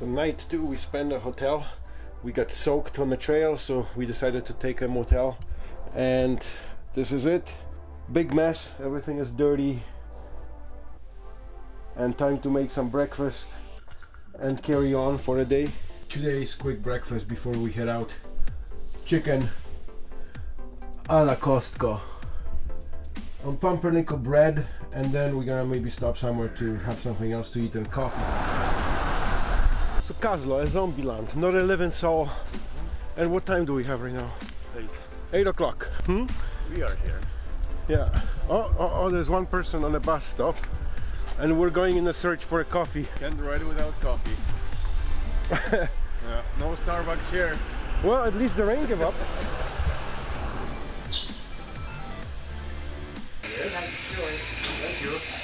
So night two we spent at a hotel. We got soaked on the trail, so we decided to take a motel. And this is it. Big mess. Everything is dirty. And time to make some breakfast and carry on for the day. Today's quick breakfast before we head out. Chicken a la Costco on pumpernickel bread and then we're gonna maybe stop somewhere to have something else to eat and coffee. So Kaslo, a zombie land, not a living soul. And what time do we have right now? Eight. Eight o'clock. Hmm? We are here. Yeah. Oh, oh, oh, there's one person on a bus stop and we're going in a search for a coffee. Can't ride without coffee. yeah, no Starbucks here. Well, at least the rain gave up. Thank you.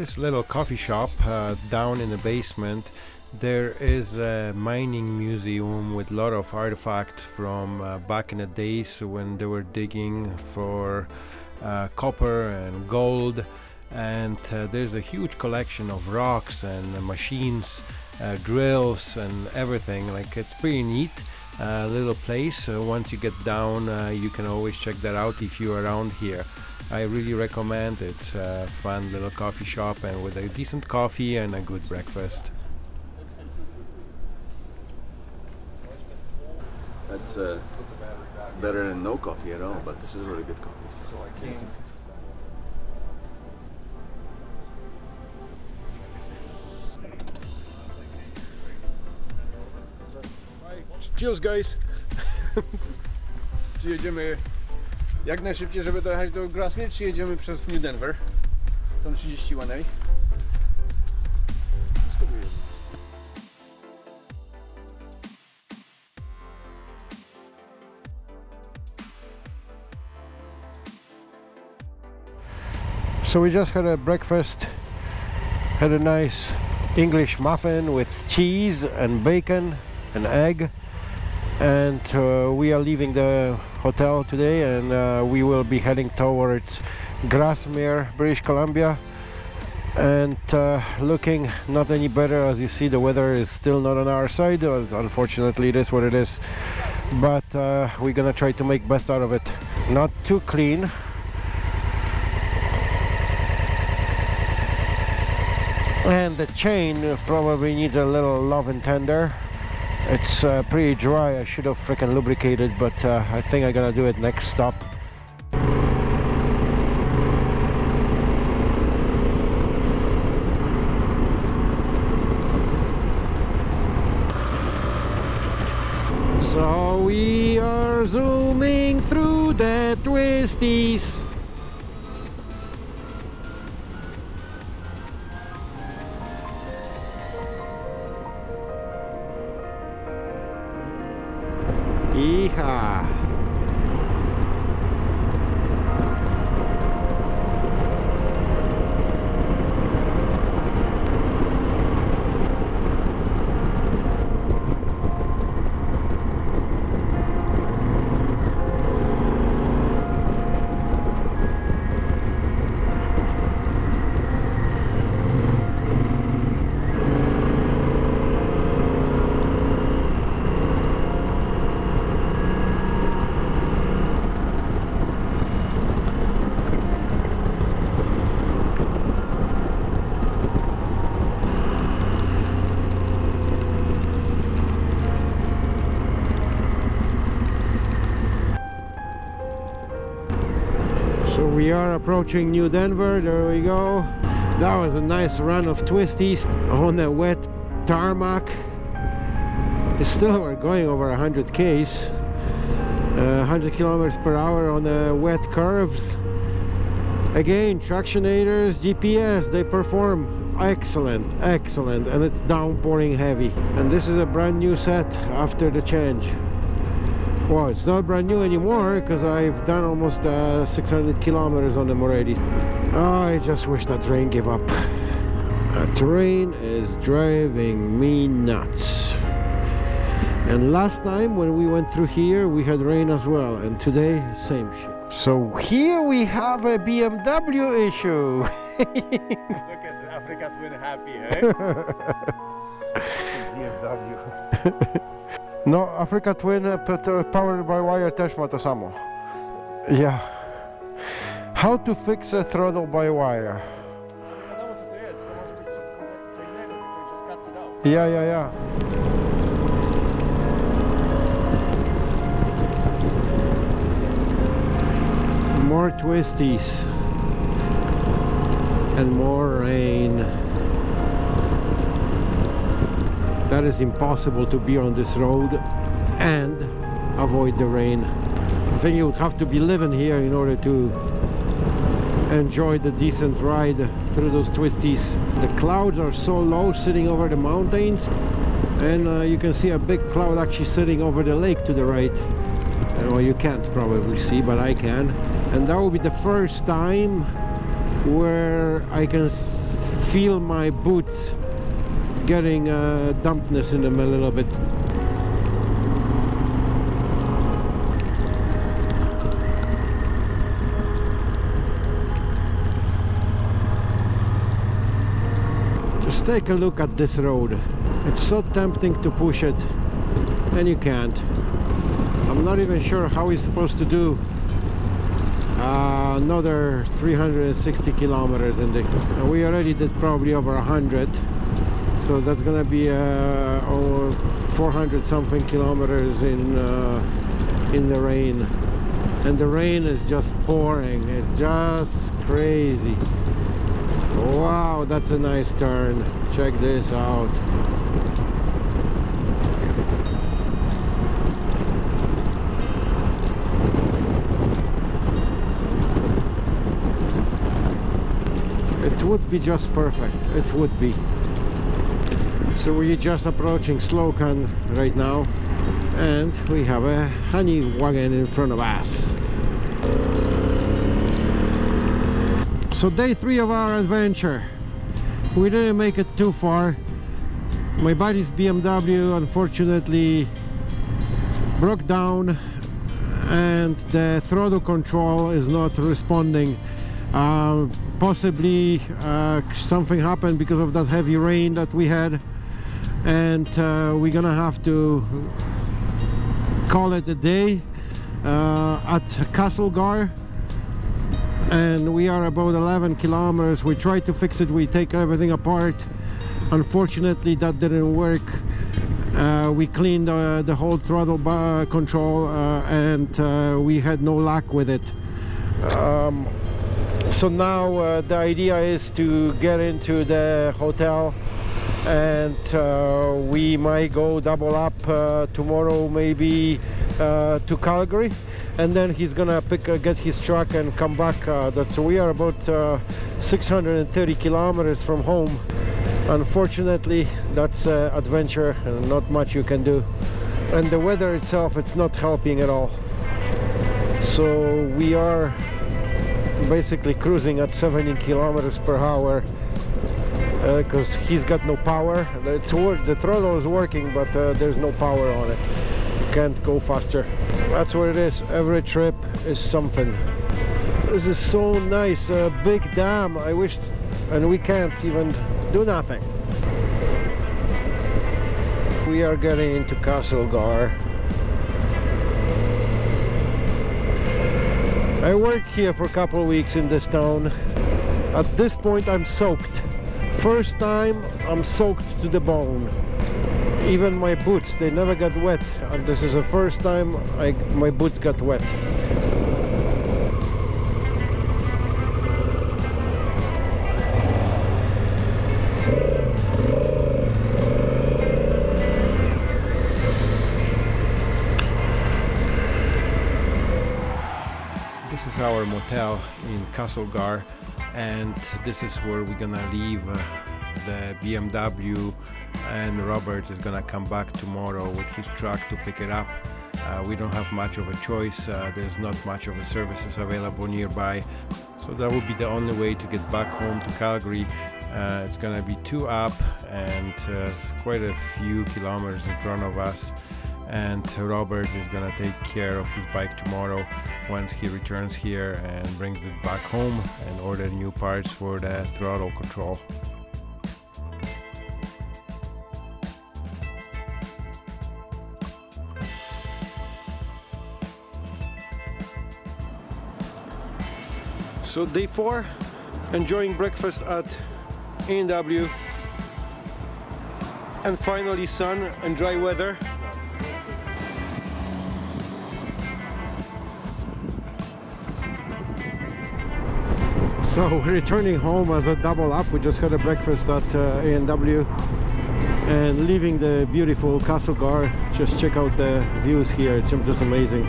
This little coffee shop uh, down in the basement, there is a mining museum with a lot of artifacts from uh, back in the days when they were digging for uh, copper and gold. And uh, there's a huge collection of rocks and machines, uh, drills, and everything. Like it's pretty neat. Uh, little place. Once you get down, you can always check that out if you're around here. I really recommend it. Uh, fun little coffee shop and with a decent coffee and a good breakfast. That's uh, better than no coffee at all, but this is really good coffee. So. Cheers, guys. Czy jedziemy jak najszybciej, żeby dojechać do jedziemy przez New Denver? Tą 31A. Wszystko tu jest. So we just had a breakfast, had a nice English muffin with cheese and bacon and egg and uh, we are leaving the hotel today and uh, we will be heading towards Grasmere, British Columbia. And uh, looking not any better as you see the weather is still not on our side unfortunately it is what it is. But uh, we're gonna try to make best out of it. Not too clean. And the chain probably needs a little love and tender it's uh, pretty dry. I should have freaking lubricated but uh, I think I'm gonna do it next stop. So we are zooming through the twisties we are approaching New Denver, there we go. That was a nice run of twisties on the wet tarmac. Still we're going over 100 k's, uh, 100 kilometers per hour on the wet curves. Again, tractionators, GPS, they perform excellent, excellent, and it's downpouring heavy. And this is a brand new set after the change. Well, it's not brand new anymore because I've done almost uh, 600 kilometers on them already. Oh, I just wish that rain gave up. That rain is driving me nuts. And last time when we went through here, we had rain as well. And today, same shit. So here we have a BMW issue. Look at Africa Twin happy, eh? BMW. No, Africa Twin uh, uh, powered by wire też ma to samo. Yeah. How to fix a throttle by wire? Yeah, yeah, yeah. More twisties and more rain. That is impossible to be on this road and avoid the rain. I think you would have to be living here in order to enjoy the decent ride through those twisties. The clouds are so low sitting over the mountains and uh, you can see a big cloud actually sitting over the lake to the right. Uh, Well, you can't probably see, but I can. And that will be the first time where I can feel my boots getting uh, dampness in them a little bit. Just take a look at this road. It's so tempting to push it, and you can't. I'm not even sure how we're supposed to do uh, another 360 kilometers in the. we already did probably over 100, so that's gonna be uh, over 400 something kilometers in uh, in the rain, and the rain is just pouring. It's just crazy. Wow, that's a nice turn. Check this out. It would be just perfect. It would be. So we're just approaching Slocan right now and we have a honey wagon in front of us. So day three of our adventure. We didn't make it too far. My buddy's BMW unfortunately broke down and the throttle control is not responding. Uh, possibly uh, something happened because of that heavy rain that we had and uh, we're gonna have to call it a day uh, at Castlegar. And we are about 11 kilometers. We tried to fix it. We take everything apart. Unfortunately that didn't work. Uh, we cleaned uh, the whole throttle bar control uh, and uh, we had no luck with it. Um, so now uh, the idea is to get into the hotel and uh, we might go double up uh, tomorrow maybe uh, to Calgary. And then he's gonna pick uh, get his truck and come back uh, that's we are about uh, 630 kilometers from home. Unfortunately that's adventure and not much you can do. And the weather itself it's not helping at all. So we are basically cruising at 70 kilometers per hour because he's got no power. It's work the throttle is working but uh, there's no power on it. Can't go faster. That's what it is. Every trip is something. This is so nice. A big dam. I wish and we can't even do nothing. We are getting into castlegar i worked here for a couple of weeks in this town. At this point i'm soaked first time i'm soaked to the bone. Even my boots they never got wet. And this is the first time I, my boots got wet. This is our motel in Castlegar and this is where we're gonna leave uh, the BMW and Robert is gonna come back tomorrow with his truck to pick it up. Uh, we don't have much of a choice, uh, there's not much of a services available nearby so that would be the only way to get back home to Calgary Uh, it's gonna be two up and uh, quite a few kilometers in front of us. And Robert is gonna take care of his bike tomorrow once he returns here and brings it back home and order new parts for the throttle control. So day four, enjoying breakfast at A&W and finally sun and dry weather. So returning home as a double up. We just had a breakfast at uh, A&W and leaving the beautiful Castle Castlegar. Just check out the views here. It's just amazing.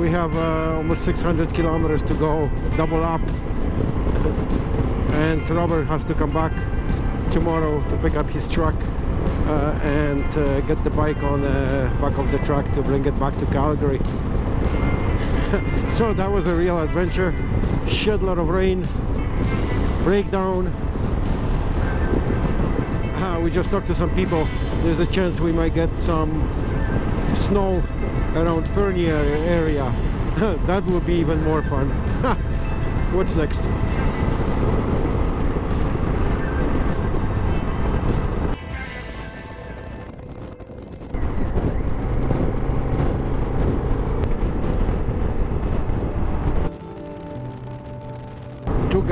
we have uh, almost 600 kilometers to go double up and Robert has to come back tomorrow to pick up his truck and uh, get the bike on the back of the truck to bring it back to Calgary. So that was a real adventure. Shed lot of rain. Breakdown. Uh, we just talked to some people. There's a chance we might get some snow around Fernie area. That would be even more fun. What's next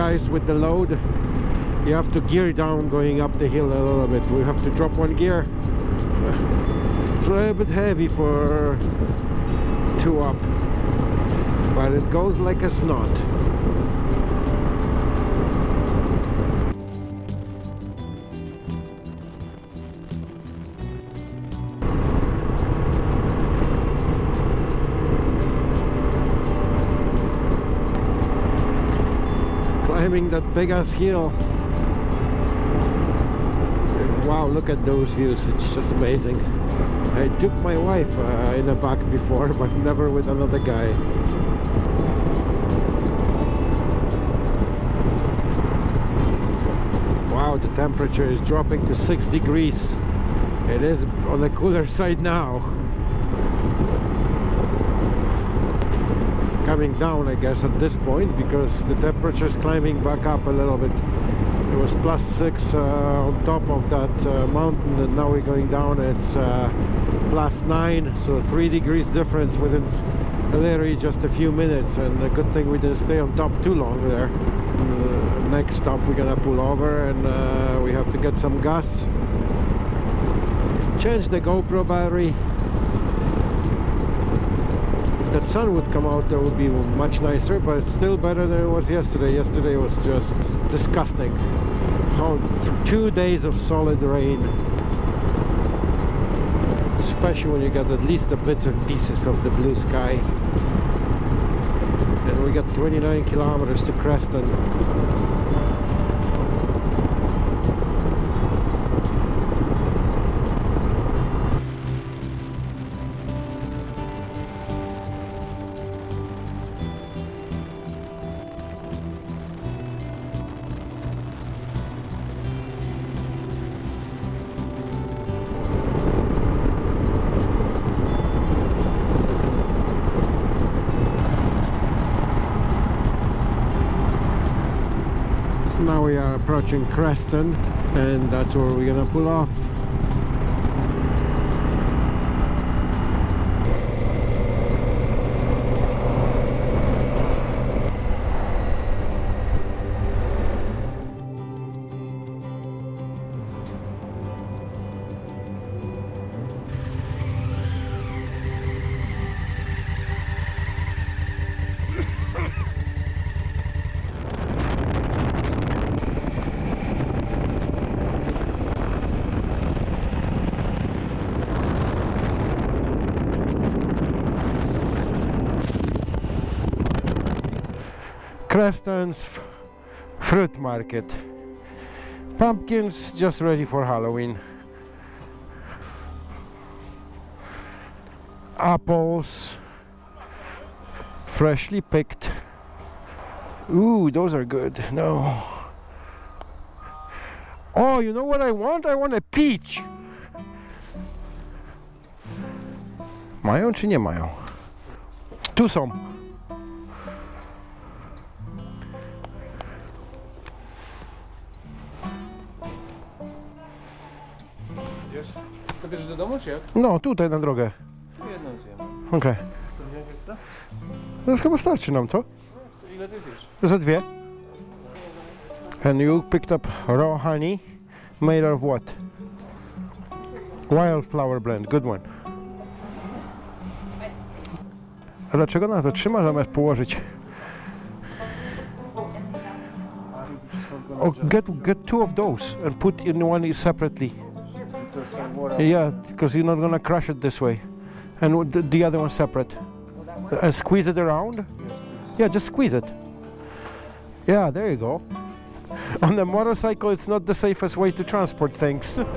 guys with the load you have to gear down going up the hill a little bit. We have to drop one gear. It's a little bit heavy for two up but it goes like a snot climbing that big ass hill. Wow look at those views. It's just amazing. I took my wife uh, in the back before but never with another guy. Wow the temperature is dropping to six degrees. It is on the cooler side now coming down I guess at this point because the temperature is climbing back up a little bit. It was plus six uh, on top of that uh, mountain and now we're going down. It's uh, plus nine so three degrees difference within literally just a few minutes. And a good thing we didn't stay on top too long there. Uh, next stop we're gonna pull over and uh, we have to get some gas. Change the GoPro battery that sun would come out that would be much nicer but it's still better than it was yesterday. Yesterday was just disgusting. How two days of solid rain. Especially when you get at least the bits and pieces of the blue sky. And we got 29 kilometers to Creston approaching Creston and that's where we're gonna pull off Creston's fruit market pumpkins just ready for Halloween apples Freshly picked. Ooh, those are good. No. Oh, you know what I want? I want a peach. Mają czy nie mają? Tu są. Domu, czy jak? No, tutaj na drogę. Jedną zjem. Okej. Ekstra? No chyba starczy nam to. Ile ty zjesz? Za dwie. And you picked up raw honey made of what? Wildflower blend, good one. A dlaczego na to trzyma zamiast położyć? Oh, get get two of those and put in one separately. Yeah, because you're not gonna crush it this way, and the, the other one separate. And squeeze it around. Yeah, just squeeze it. Yeah, there you go. On the motorcycle, it's not the safest way to transport things.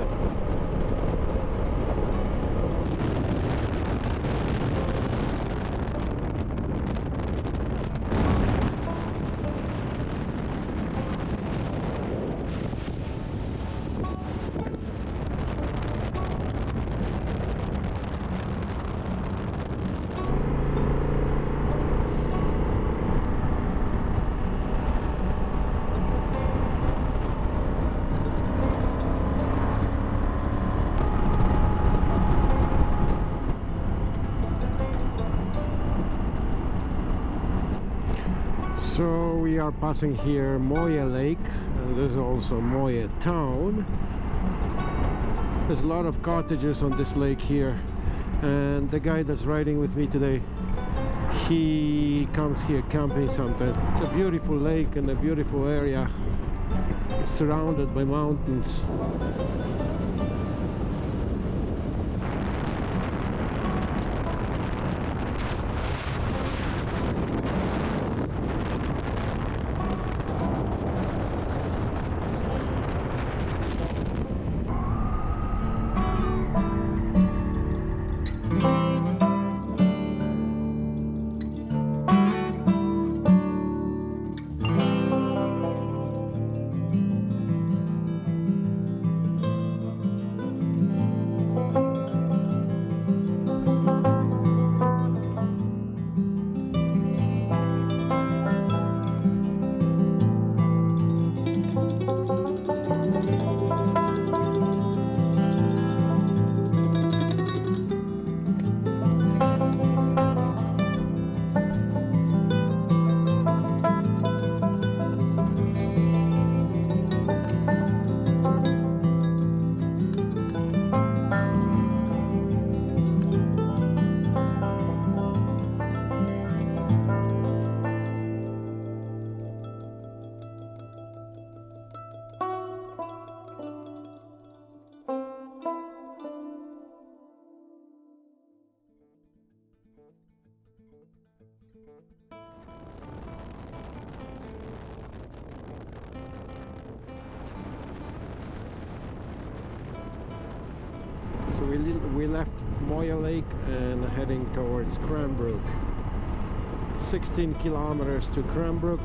So we are passing here Moyie Lake, uh, and there's also Moyie Town. There's a lot of cottages on this lake here, and the guy that's riding with me today, he comes here camping sometimes. It's a beautiful lake and a beautiful area, surrounded by mountains. Lake and heading towards Cranbrook. 16 kilometers to Cranbrook.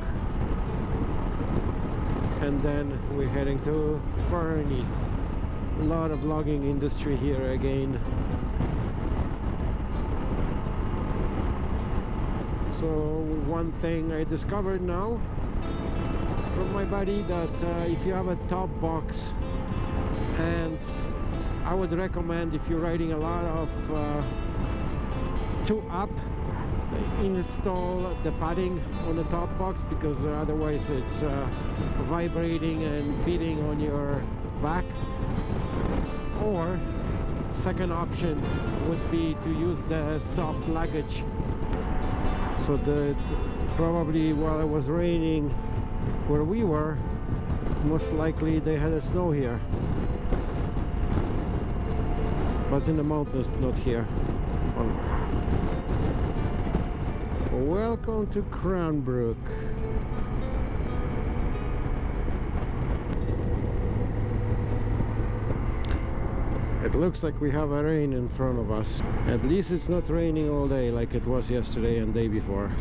And then we're heading to Fernie. A lot of logging industry here again. So one thing I discovered now from my buddy that uh, if you have a top box and I would recommend if you're riding a lot of uh, two up install the padding on the top box because otherwise it's uh, vibrating and beating on your back. Or second option would be to use the soft luggage. So that probably while it was raining where we were most likely they had a snow here but in the mountains not here welcome to Cranbrook It looks like we have a rain in front of us. At least it's not raining all day like it was yesterday and day before.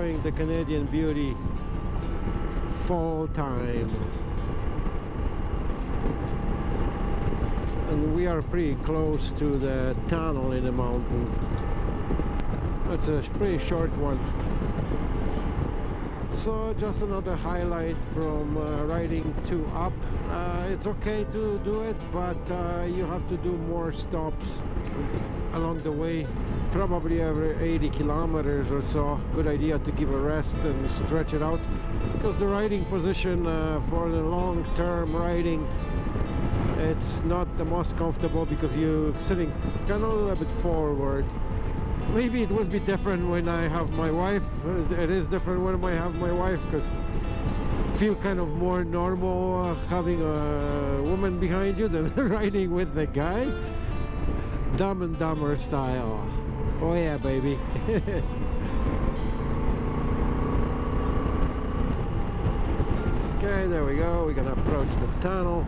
Enjoying the Canadian beauty fall time. And we are pretty close to the tunnel in the mountain. It's a pretty short one so just another highlight from uh, riding two up. Uh, it's okay to do it but uh, you have to do more stops along the way probably every 80 kilometers or so. Good idea to give a rest and stretch it out because the riding position uh, for the long-term riding it's not the most comfortable because you're sitting kind of a little bit forward maybe it would be different when I have my wife. It is different when I have my wife because feel kind of more normal uh, having a woman behind you than riding with the guy. Dumb and dumber style. Oh yeah baby. Okay there we go. We're gonna approach the tunnel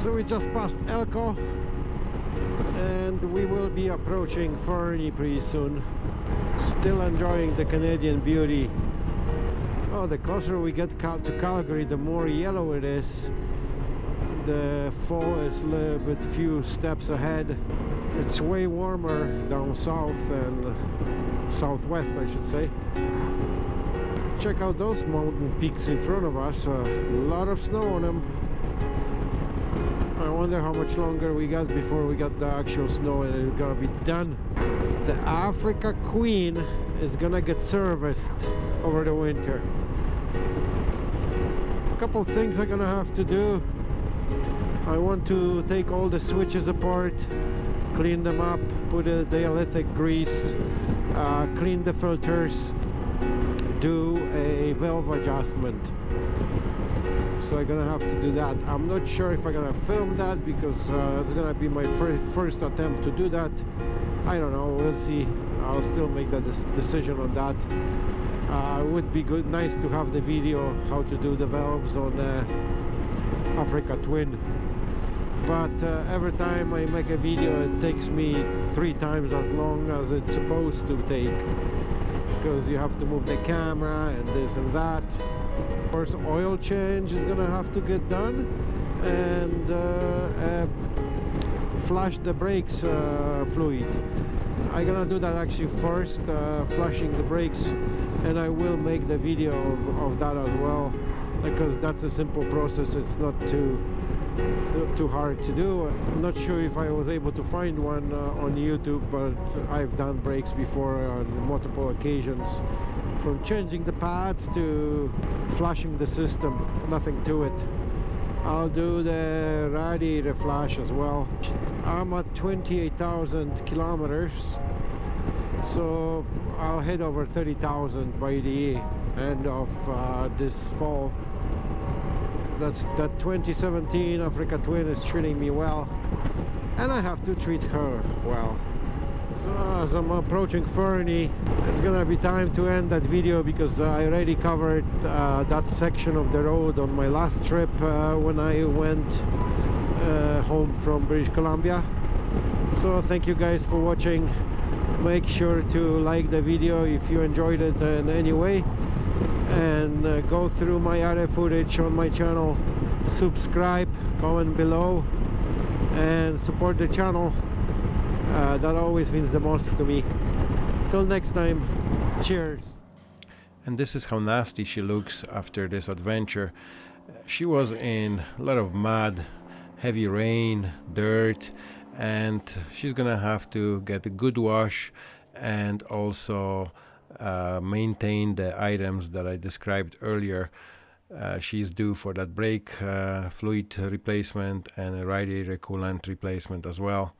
So we just passed Elko and we will be approaching Fernie pretty soon. Still enjoying the Canadian beauty. Oh, the closer we get to Calgary, the more yellow it is. The fall is a little bit few steps ahead. It's way warmer down south and southwest, I should say. Check out those mountain peaks in front of us. A lot of snow on them. I wonder how much longer we got before we got the actual snow and it's gonna be done. The Africa Queen is gonna get serviced over the winter. A couple things I'm gonna have to do. I want to take all the switches apart, clean them up, put a dielectric grease, uh, clean the filters, do a valve adjustment so I'm gonna have to do that. I'm not sure if I'm gonna film that because uh, it's gonna be my first first attempt to do that. I don't know. We'll see. I'll still make that decision on that. Uh, it would be good nice to have the video how to do the valves on Africa Twin. But uh, every time I make a video it takes me three times as long as it's supposed to take. Because you have to move the camera and this and that of course oil change is gonna have to get done and uh, uh, flush the brakes uh, fluid. I'm gonna do that actually first uh, flushing the brakes and I will make the video of, of that as well because that's a simple process. It's not too too hard to do. I'm not sure if I was able to find one uh, on YouTube but I've done brakes before on multiple occasions from changing the pads to flushing the system. Nothing to it. I'll do the radiator flush as well. I'm at 28,000 kilometers so I'll head over 30,000 by the end of uh, this fall. That's that 2017 Africa Twin is treating me well and I have to treat her well so as I'm approaching Fernie it's gonna be time to end that video because I already covered uh, that section of the road on my last trip uh, when I went uh, home from British Columbia. So thank you guys for watching. Make sure to like the video if you enjoyed it in any way. And uh, go through my other footage on my channel. Subscribe comment below and support the channel uh, that always means the most to me. Till next time cheers. And this is how nasty she looks after this adventure. She was in a lot of mud heavy rain dirt and she's gonna have to get a good wash and also uh, maintain the items that I described earlier. Uh, she's due for that brake uh, fluid replacement and a radiator coolant replacement as well.